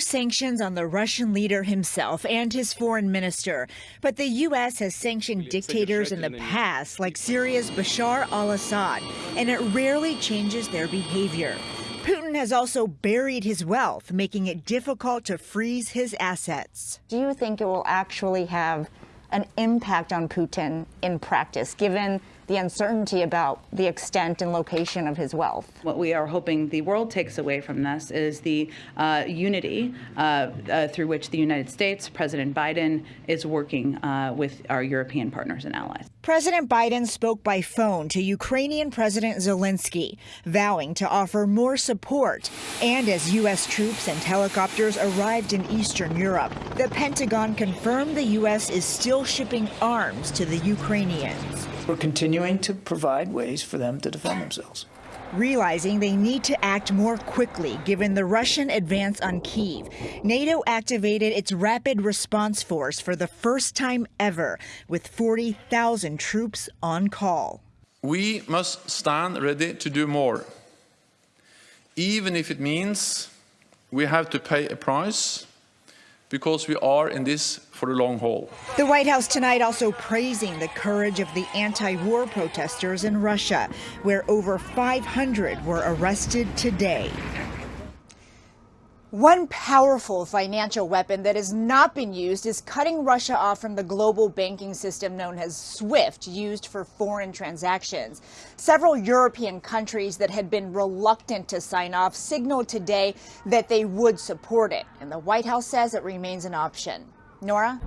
sanctions on the Russian leader himself and his foreign minister. But the U.S. has sanctioned dictators in the past, like Syria's Bashar al Assad, and it rarely changes their behavior. Putin has also buried his wealth, making it difficult to freeze his assets. Do you think it will actually have an impact on Putin in practice, given the uncertainty about the extent and location of his wealth. What we are hoping the world takes away from this is the uh, unity uh, uh, through which the United States, President Biden, is working uh, with our European partners and allies. President Biden spoke by phone to Ukrainian President Zelensky, vowing to offer more support. And as U.S. troops and helicopters arrived in Eastern Europe, the Pentagon confirmed the U.S. is still shipping arms to the Ukrainians. We're continuing to provide ways for them to defend themselves. Realizing they need to act more quickly given the Russian advance on Kiev, NATO activated its Rapid Response Force for the first time ever, with 40,000 troops on call. We must stand ready to do more, even if it means we have to pay a price because we are in this for the long haul. The White House tonight also praising the courage of the anti-war protesters in Russia, where over 500 were arrested today. One powerful financial weapon that has not been used is cutting Russia off from the global banking system known as SWIFT, used for foreign transactions. Several European countries that had been reluctant to sign off signaled today that they would support it, and the White House says it remains an option. Nora?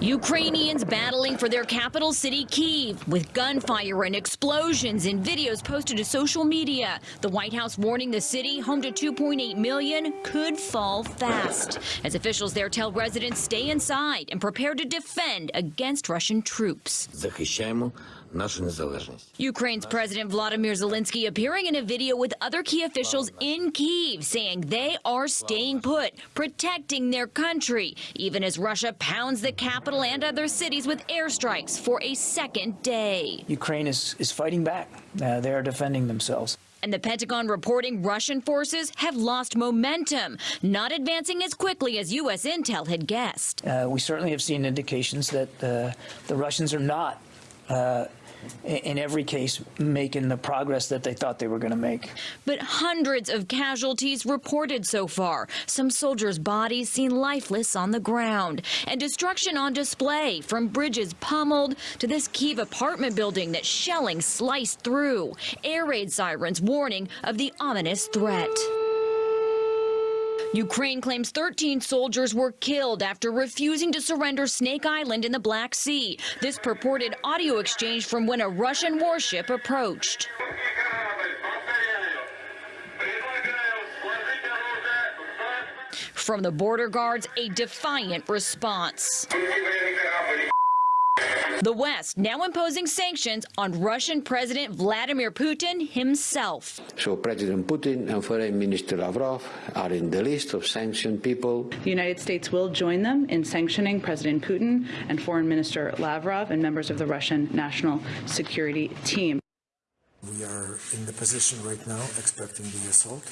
Ukrainians battling for their capital city, Kiev, with gunfire and explosions in videos posted to social media. The White House warning the city, home to 2.8 million, could fall fast. As officials there tell residents stay inside and prepare to defend against Russian troops. Ukraine's President Vladimir Zelensky appearing in a video with other key officials in Kiev saying they are staying put, protecting their country, even as Russia pounds the capital and other cities with airstrikes for a second day. Ukraine is, is fighting back. Uh, they are defending themselves. And the Pentagon reporting Russian forces have lost momentum, not advancing as quickly as U.S. intel had guessed. Uh, we certainly have seen indications that uh, the Russians are not uh, in every case making the progress that they thought they were going to make. But hundreds of casualties reported so far. Some soldiers' bodies seen lifeless on the ground. And destruction on display, from bridges pummeled to this Kiev apartment building that shelling sliced through. Air raid sirens warning of the ominous threat. Ukraine claims 13 soldiers were killed after refusing to surrender Snake Island in the Black Sea. This purported audio exchange from when a Russian warship approached. From the border guards, a defiant response. The West now imposing sanctions on Russian President Vladimir Putin himself. So President Putin and Foreign Minister Lavrov are in the list of sanctioned people. The United States will join them in sanctioning President Putin and Foreign Minister Lavrov and members of the Russian National Security Team. We are in the position right now expecting the assault.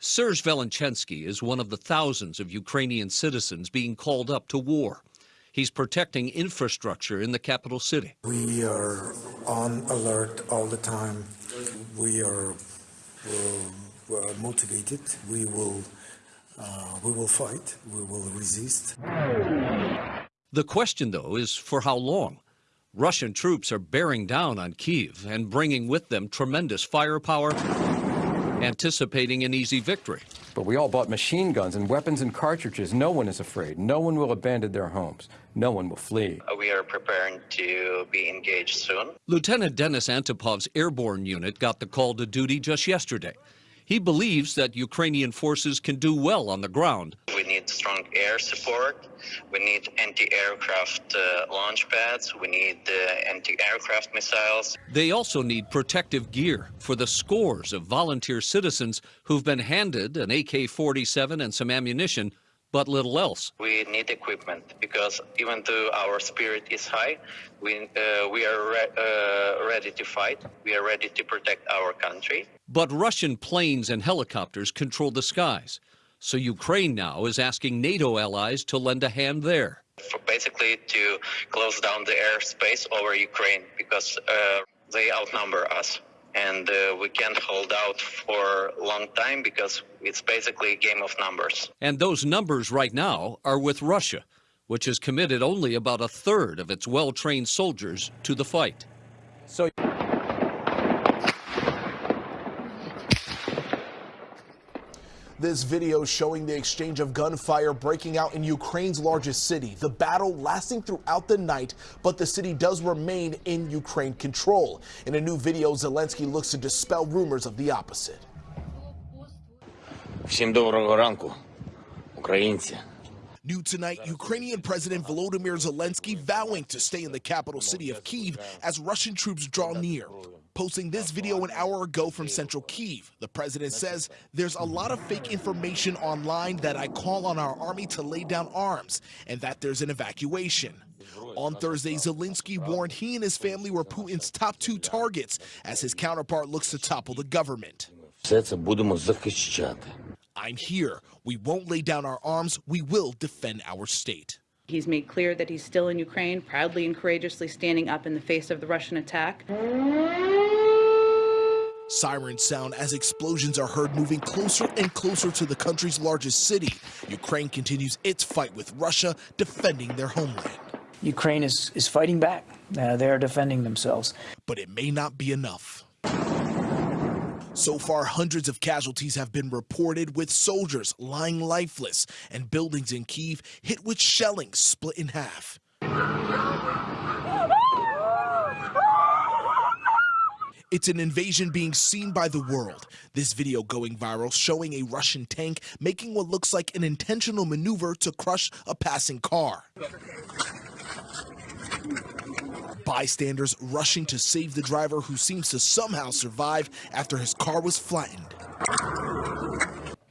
Serge Velenchensky is one of the thousands of Ukrainian citizens being called up to war. He's protecting infrastructure in the capital city. We are on alert all the time. We are uh, uh, motivated. We will, uh, we will fight. We will resist. The question, though, is for how long? Russian troops are bearing down on Kiev and bringing with them tremendous firepower, anticipating an easy victory. But we all bought machine guns and weapons and cartridges. No one is afraid. No one will abandon their homes. No one will flee. Uh, we are preparing to be engaged soon. Lieutenant Denis Antipov's airborne unit got the call to duty just yesterday. He believes that Ukrainian forces can do well on the ground. We need strong air support. We need anti-aircraft uh, launch pads. We need uh, anti-aircraft missiles. They also need protective gear for the scores of volunteer citizens who've been handed an AK-47 and some ammunition but little else. We need equipment because even though our spirit is high, we, uh, we are re uh, ready to fight. We are ready to protect our country. But Russian planes and helicopters control the skies. So Ukraine now is asking NATO allies to lend a hand there. Basically to close down the airspace over Ukraine because uh, they outnumber us and uh, we can't hold out for a long time because it's basically a game of numbers. And those numbers right now are with Russia, which has committed only about a third of its well-trained soldiers to the fight. So This video showing the exchange of gunfire breaking out in Ukraine's largest city. The battle lasting throughout the night, but the city does remain in Ukraine control. In a new video, Zelensky looks to dispel rumors of the opposite. Всім доброго ранку, українці. New tonight, Ukrainian President Volodymyr Zelensky vowing to stay in the capital city of Kiev as Russian troops draw near. Posting this video an hour ago from central Kiev, the president says there's a lot of fake information online that I call on our army to lay down arms and that there's an evacuation. On Thursday, Zelensky warned he and his family were Putin's top two targets as his counterpart looks to topple the government. I'm here. We won't lay down our arms. We will defend our state. He's made clear that he's still in Ukraine, proudly and courageously standing up in the face of the Russian attack. Sirens sound as explosions are heard moving closer and closer to the country's largest city. Ukraine continues its fight with Russia, defending their homeland. Ukraine is, is fighting back. Uh, they are defending themselves. But it may not be enough. So far, hundreds of casualties have been reported, with soldiers lying lifeless and buildings in Kiev hit with shelling split in half. It's an invasion being seen by the world. This video going viral showing a Russian tank making what looks like an intentional maneuver to crush a passing car. Bystanders rushing to save the driver who seems to somehow survive after his car was flattened.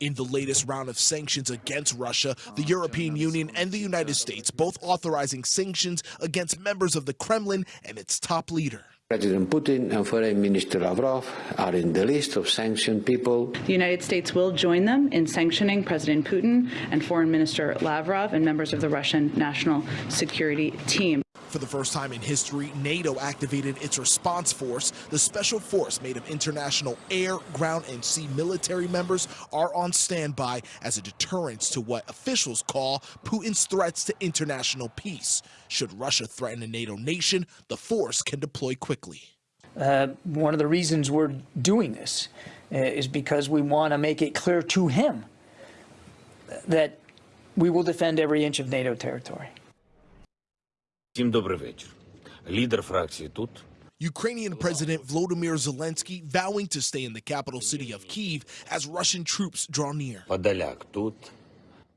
In the latest round of sanctions against Russia, the European Union and the United States both authorizing sanctions against members of the Kremlin and its top leader. President Putin and Foreign Minister Lavrov are in the list of sanctioned people. The United States will join them in sanctioning President Putin and Foreign Minister Lavrov and members of the Russian National Security Team. For the first time in history, NATO activated its response force. The special force made of international air, ground, and sea military members are on standby as a deterrence to what officials call Putin's threats to international peace. Should Russia threaten a NATO nation, the force can deploy quickly. Uh, one of the reasons we're doing this uh, is because we want to make it clear to him that we will defend every inch of NATO territory. Всім добрий вечір. Лідер фракції тут. Ukrainian President Volodymyr Zelensky vowing to stay in the capital city of Kiev as Russian troops draw near. Подоляк тут.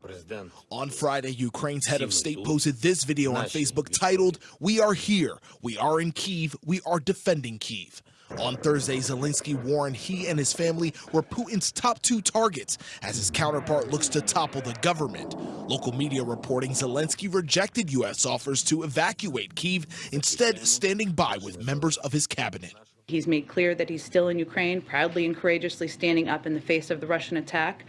Президент. On Friday, Ukraine's head of state posted this video on Facebook titled, We are here. We are in Kiev. We are defending Kiev. On Thursday, Zelensky warned he and his family were Putin's top two targets as his counterpart looks to topple the government. Local media reporting Zelensky rejected U.S. offers to evacuate Kiev, instead standing by with members of his cabinet. He's made clear that he's still in Ukraine, proudly and courageously standing up in the face of the Russian attack.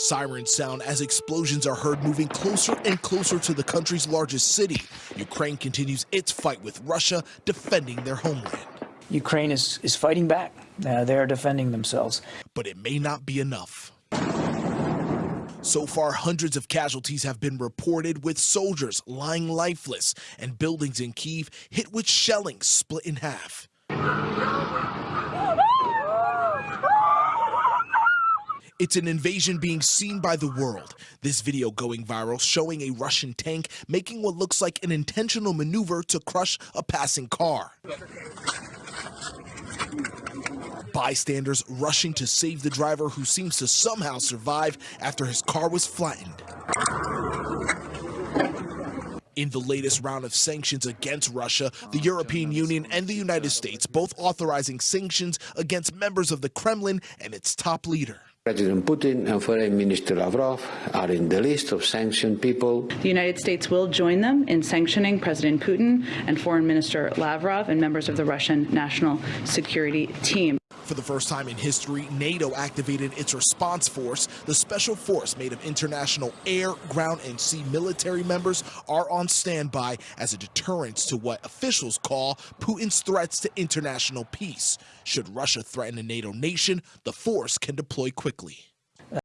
Sirens sound as explosions are heard moving closer and closer to the country's largest city. Ukraine continues its fight with Russia, defending their homeland. Ukraine is, is fighting back. Uh, they are defending themselves. But it may not be enough. So far, hundreds of casualties have been reported, with soldiers lying lifeless and buildings in Kiev hit with shelling split in half. It's an invasion being seen by the world. This video going viral showing a Russian tank making what looks like an intentional maneuver to crush a passing car. Bystanders rushing to save the driver who seems to somehow survive after his car was flattened. In the latest round of sanctions against Russia, the European Union and the United States both authorizing sanctions against members of the Kremlin and its top leader. President Putin and Foreign Minister Lavrov are in the list of sanctioned people. The United States will join them in sanctioning President Putin and Foreign Minister Lavrov and members of the Russian National Security Team. For the first time in history, NATO activated its response force. The special force made of international air, ground, and sea military members are on standby as a deterrence to what officials call Putin's threats to international peace. Should Russia threaten a NATO nation, the force can deploy quickly.